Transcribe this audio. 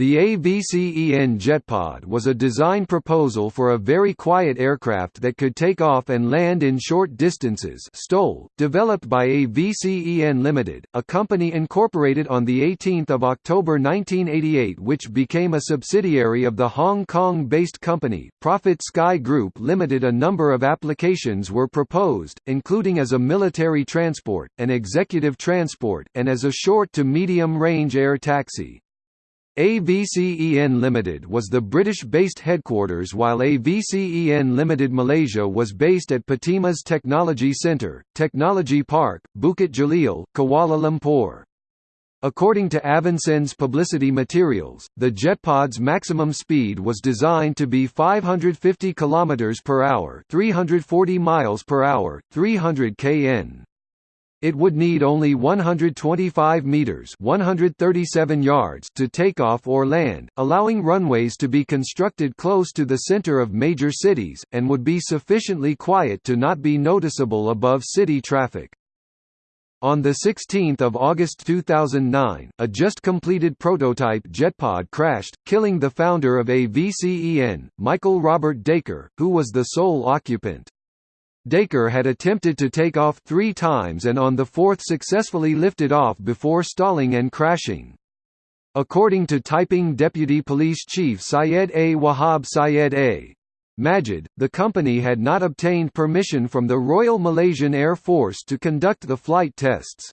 The AVCEN JetPod was a design proposal for a very quiet aircraft that could take off and land in short distances STOL, developed by AVCEN Limited, a company incorporated on 18 October 1988 which became a subsidiary of the Hong Kong-based company, Profit Sky Group Limited A number of applications were proposed, including as a military transport, an executive transport, and as a short to medium-range air taxi. AVCEN Limited was the British-based headquarters while AVCEN Limited Malaysia was based at Patimas Technology Centre, Technology Park, Bukit Jalil, Kuala Lumpur. According to AVCEN's publicity materials, the JetPod's maximum speed was designed to be 550 km per hour, 340 miles per hour, 300 kn. It would need only 125 meters (137 yards) to take off or land, allowing runways to be constructed close to the center of major cities and would be sufficiently quiet to not be noticeable above city traffic. On 16 August 2009, a just-completed prototype JetPod crashed, killing the founder of AVCEN, Michael Robert Dacre, who was the sole occupant. Dacre had attempted to take off three times and on the fourth successfully lifted off before stalling and crashing. According to Taiping Deputy Police Chief Syed A. Wahab Syed A. Majid, the company had not obtained permission from the Royal Malaysian Air Force to conduct the flight tests.